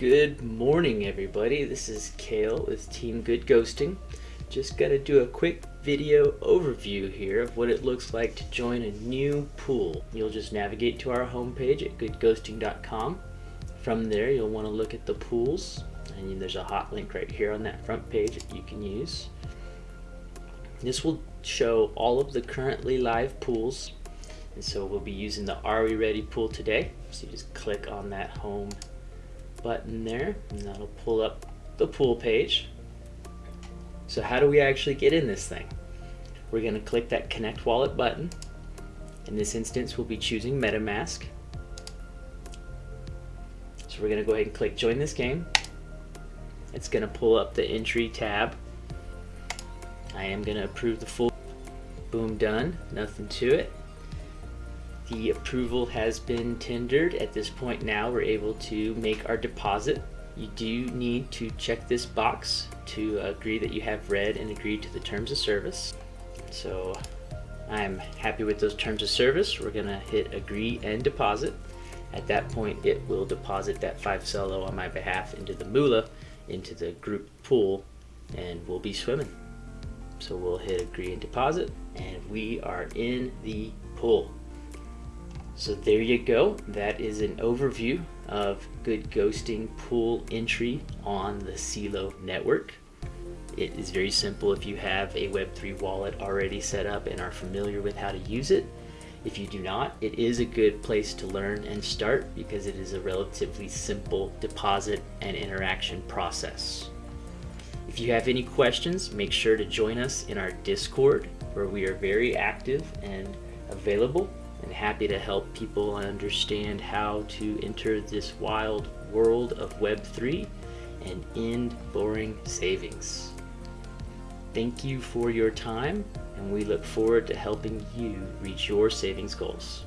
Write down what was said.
Good morning, everybody. This is Kale with Team Good Ghosting. Just to do a quick video overview here of what it looks like to join a new pool. You'll just navigate to our homepage at goodghosting.com. From there, you'll want to look at the pools, and there's a hot link right here on that front page that you can use. This will show all of the currently live pools and so we'll be using the Are We Ready pool today. So you just click on that home button there and that'll pull up the pool page. So how do we actually get in this thing? We're going to click that connect wallet button. In this instance we'll be choosing MetaMask. So we're going to go ahead and click join this game. It's going to pull up the entry tab. I am going to approve the full boom done nothing to it the approval has been tendered. At this point now, we're able to make our deposit. You do need to check this box to agree that you have read and agreed to the terms of service. So I'm happy with those terms of service. We're gonna hit agree and deposit. At that point, it will deposit that five Celo on my behalf into the moolah, into the group pool, and we'll be swimming. So we'll hit agree and deposit, and we are in the pool. So there you go. That is an overview of good ghosting pool entry on the Celo network. It is very simple if you have a Web3 wallet already set up and are familiar with how to use it. If you do not, it is a good place to learn and start because it is a relatively simple deposit and interaction process. If you have any questions, make sure to join us in our Discord where we are very active and available and happy to help people understand how to enter this wild world of Web3 and end boring savings. Thank you for your time, and we look forward to helping you reach your savings goals.